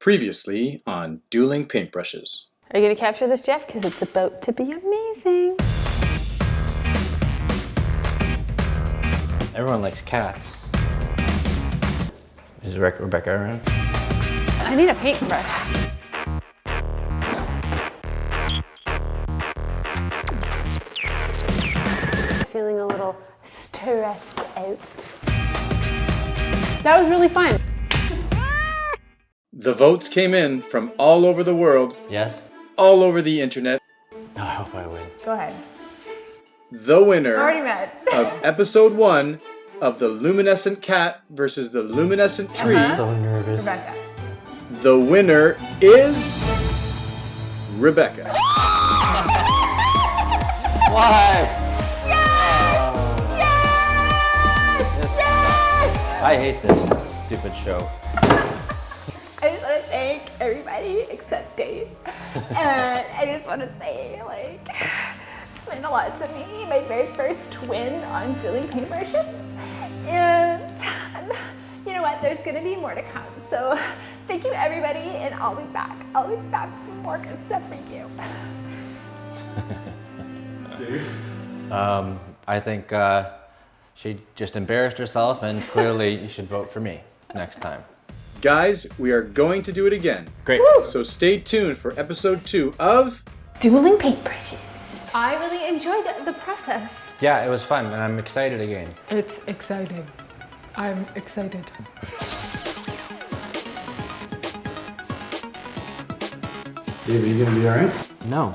Previously on Dueling Paintbrushes. Are you gonna capture this, Jeff? Because it's about to be amazing. Everyone likes cats. Is Re Rebecca around? I need a paintbrush. Feeling a little stressed out. That was really fun. The votes came in from all over the world, Yes? all over the internet. I hope I win. Go ahead. The winner of episode one of the luminescent cat versus the luminescent uh-huh. tree. I'm So nervous. Rebecca. The winner is Rebecca. Why? I hate this stupid show. Thank everybody except Dave. and I just want to say, like, it's meant a lot to me. My very first win on dueling paintbrushes. And um, you know what? There's going to be more to come. So thank you, everybody. And I'll be back. I'll be back for more good stuff for you. Um, I think uh, she just embarrassed herself, and clearly you should vote for me next time. Guys, we are going to do it again. Great. So stay tuned for episode two of Dueling paintbrushes. I really enjoyed the process. Yeah, it was fun, and I'm excited again. It's exciting. I'm excited. Dave, are you gonna be alright? No.